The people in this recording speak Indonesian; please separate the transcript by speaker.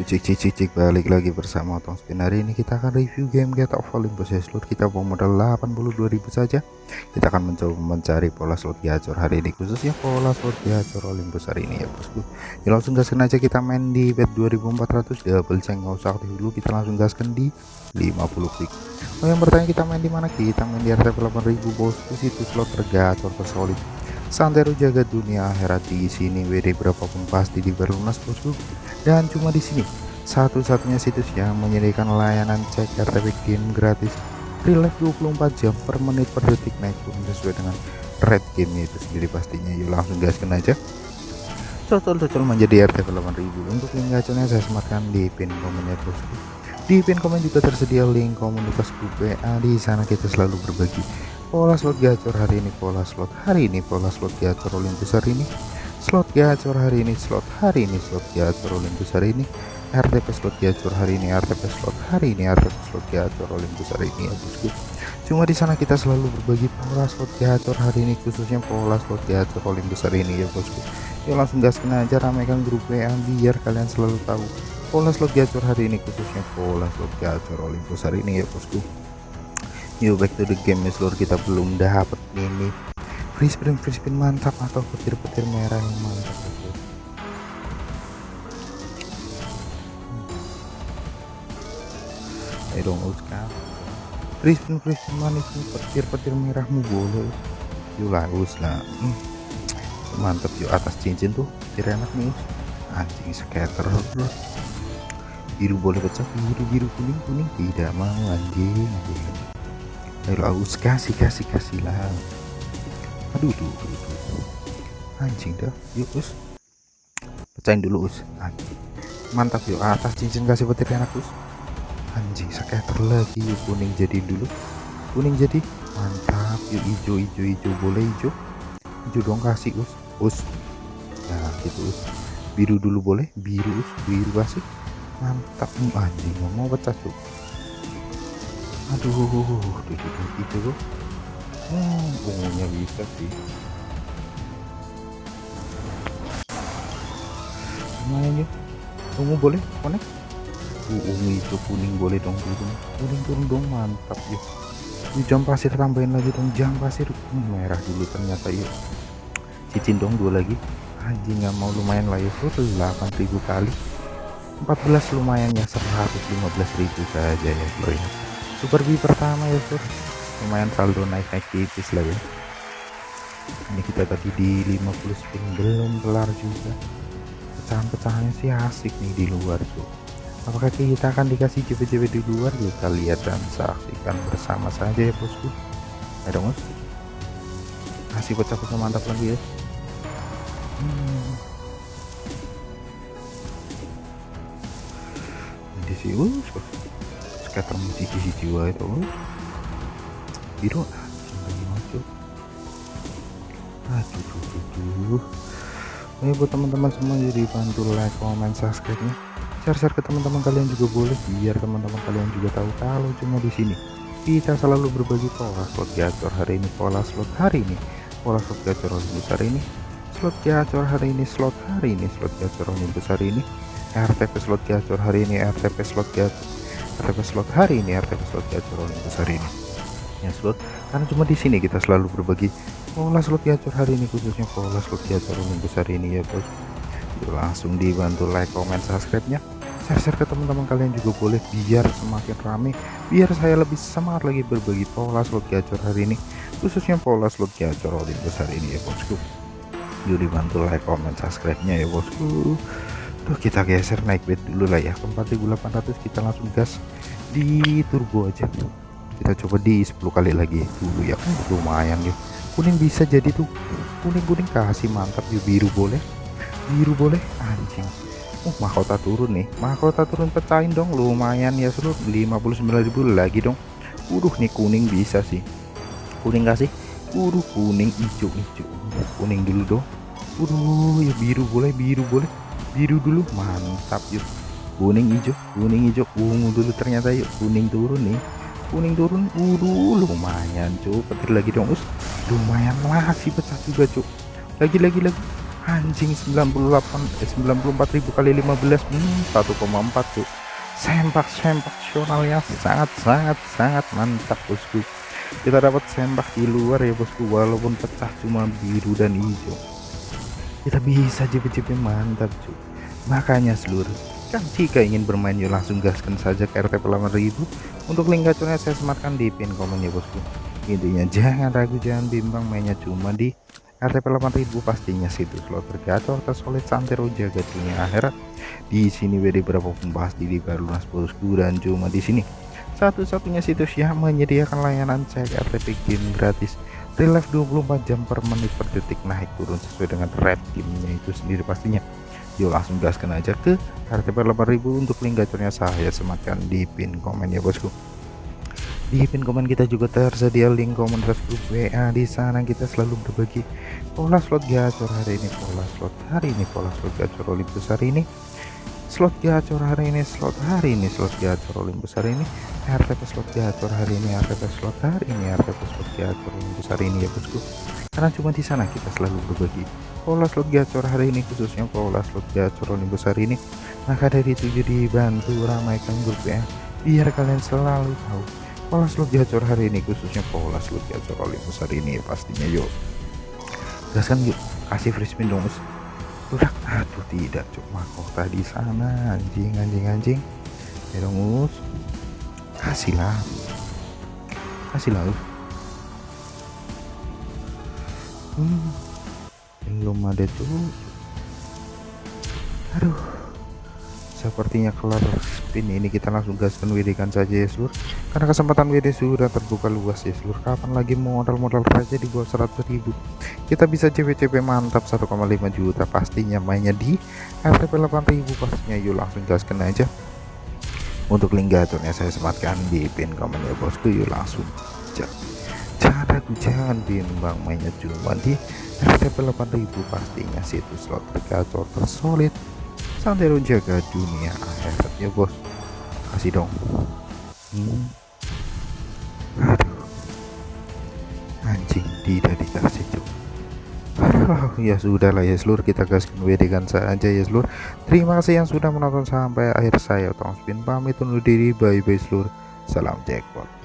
Speaker 1: cik cik cik cik balik lagi bersama Otong Spin. Hari ini kita akan review game Get of Olympus ya seluruh kita bawa modal 82.000 saja. Kita akan mencoba mencari pola slot gacor hari ini khususnya pola slot gacor Olympus hari ini ya bosku. Ya langsung gaskan aja kita main di bet 2400 double ceng nggak usah aktif dulu. Kita langsung gaskan di 50 klik oh yang bertanya kita main di mana? Kita main di RTP 8000 bosku. Situ slot tergacor tersolid Santero jaga dunia akhirat di sini WD berapapun pasti diberlunas bosku. Dan cuma di sini satu-satunya situs yang menyediakan layanan cek RTP game gratis. Relax 24 jam per menit per detik naik pun sesuai dengan red game itu sendiri pastinya. Yuk langsung gaskan aja. Cocol-cocol menjadi RTP 8000 untuk link gacornya saya sematkan di pin komennya bosku. Di pin komen juga tersedia link komunitas grup di sana kita selalu berbagi pola slot gacor hari ini pola slot hari ini pola slot gacor Olympus hari ini slot gacor hari ini slot hari ini slot gacor Olympus hari ini RTP slot gacor hari ini RTP slot hari ini RTP slot gacor Olympus hari ini ya bosku cuma di sana kita selalu berbagi pola slot gacor hari ini khususnya pola slot gacor Olympus hari ini ya bosku yuk langsung gaskan aja ramaikan grup WA biar kalian selalu tahu pola slot gacor hari ini khususnya pola slot gacor Olympus hari ini ya bosku yuk back to the game ya seluruh kita belum dapat ini. Free spin free spin mantap. Atau petir-petir merah yang mantap. Bosku. ayo dong uska. Free spin free spin manis. Petir-petir merahmu boleh. Yuk lah us lah. Hmm. mantap yuk. Atas cincin tuh petir enak nih anjing scatter bro biru boleh pecah biru biru kuning kuning tidak mau anjing anjing ayo aus kasih kasih kasih lah. Aduh tuh, tuh, tuh. anjing dah. Yuk us. Pecahin dulu us. Anjing. Mantap yuk. Atas cincin kasih petir enak us. Anjing scatter lagi. Yuk kuning jadi dulu. Kuning jadi. Mantap. Yuk hijau hijau hijau. Boleh hijau? Hijau dong kasih us. Us. Nah gitu us. Biru dulu boleh. Biru us. Biru kasih. Mantap. Anjing. Mau pecah tuh aduh itu tuh hmm, ungunya bisa sih. Lumayan ya ungu boleh? Konek uh, ungu itu kuning boleh dong turun kuning turun dong mantap ya. Ini jam pasir tambahin lagi dong jam pasir. Hmm, merah dulu ternyata ya. Cicin dong dua lagi. Anjing nggak mau lumayan lah ya. 8000 kali. 14 lumayan ya 115.000 saja ya bro ya super B pertama ya bro lumayan saldo naik-naik tipis lah ya. Ini kita tadi di 50 spin belum kelar juga. Pecahan-pecahannya sih asik nih di luar tuh apakah kita akan dikasih JP-JP di luar? Kita lihat dan saksikan bersama saja ya bosku. Ada mus kasih pecah-pecah mantap lagi ya. Hmm. di sini uh, scatter musik di jiwa itu biru aduh aduh aduh ayo buat teman-teman semua jadi bantu like comment subscribe nya share-share ke teman-teman kalian juga boleh biar teman-teman kalian juga tahu kalau cuma di sini. Kita selalu berbagi pola slot gacor hari ini pola slot hari ini pola slot gacor besar ini slot gacor hari ini slot hari ini slot gacor besar ini RTP slot gacor hari ini RTP slot gacor RTP slot. Hari ini RTP slot gacor besar ini. Ya slot. Karena cuma di sini kita selalu berbagi pola slot gacor hari ini khususnya pola slot gacor besar ini ya bos. Yuk, langsung dibantu like comment subscribe nya share-share ke teman-teman kalian juga boleh biar semakin rame biar saya lebih semangat lagi berbagi pola slot gacor hari ini khususnya pola slot gacor besar ini ya bosku. Yuk dibantu like comment subscribe nya ya bosku Kita geser naik bed dulu lah ya. Ke 4800 kita langsung gas di turbo aja. Kita coba di 10 kali lagi dulu ya. Uh, lumayan ya. Kuning bisa jadi tuh. Kuning-kuning kasih mantap yuk biru boleh. Biru boleh anjing. Uh mahkota turun nih. Mahkota turun pecahin dong. Lumayan ya seluruh 59.000 lagi dong. Udah nih kuning bisa sih. Kuning kasih udah kuning hijau hijau kuning dulu dong. Udah ya biru boleh biru boleh biru dulu. Mantap yuk. Kuning hijau kuning hijau. Ungu dulu ternyata yuk. Kuning turun nih. Kuning turun. Udah lumayan cuk. Petir lagi dong us. Lumayan masih pecah juga cuk. Lagi lagi lagi. Anjing 98 eh, 94.000 kali 15 hmm, 1,4 tuh sempak sempaksionalnya sangat sangat sangat mantap bosku. Kita dapat sempak di luar ya bosku. Walaupun pecah cuma biru dan hijau kita bisa JP-JP mantap cuy. Makanya seluruh kan jika ingin bermain yuk langsung gaskan saja ke RTP 8000 untuk link gacornya saya sematkan di pin komen ya bosku. Intinya jangan ragu jangan bimbang mainnya cuma di RTP 8000 pastinya situs slot tergacor tersolid santero jaga dunia akhirat. Di sini WD berapa pembahas di Liga Lunas Bosku dan cuma di sini. Satu-satunya situs yang menyediakan layanan cek RTP game gratis relive 24 jam per menit per detik naik turun sesuai dengan red gamenya itu sendiri pastinya. Yuk langsung gaskan aja ke RTP 8000 untuk link gacornya saya sematkan di pin komen ya bosku. Di pin komen kita juga tersedia link komunitas grup WA di sana kita selalu berbagi pola slot gacor hari ini pola slot hari ini pola slot gacor Olympus hari ini slot gacor hari ini slot hari ini slot gacor Olympus hari ini. RTP slot gacor hari ini RTP slot hari ini RTP slot gacor Olympus hari ini ya bosku. Karena cuma di sana kita selalu berbagi pola slot gacor hari ini khususnya pola slot gacor Olympus hari ini. Maka dari itu jadi bantu ramaikan grup ya. Biar kalian selalu tahu pola slot gacor hari ini khususnya pola slot gacor Olympus hari ini pastinya yuk. Gaskan yuk kasih free spin dong udah aduh tidak cuma kota di sana anjing anjing anjing. Ya dong us. Kasih lah. Kasih lah hmm, belum ada tuh aduh. Sepertinya kelar spin ini kita langsung gaskan WD kan saja ya seluruh karena kesempatan WD sudah terbuka luas ya. Seluruh kapan lagi modal-modal raja di bawah 100.000 kita bisa CP-CP mantap 1,5 juta pastinya. Mainnya di RTP 8000 pastinya. Yuk langsung gaskan aja. Untuk link gacornya saya sematkan di pin komen ya bosku. Yuk langsung jangan ragu jangan bimbang. Mainnya cuma di RTP 8000 pastinya. Situs slot tergacor tersolid. Santero jaga dunia akhirat ya bos. Kasih dong. Hmm. Anjing tidak dikasih cuk. Ya sudah lah ya seluruh kita gaskan WD kan saja ya seluruh. Terima kasih yang sudah menonton sampai akhir. Saya Tom Spin pamit undur diri. Bye bye seluruh. Salam jackpot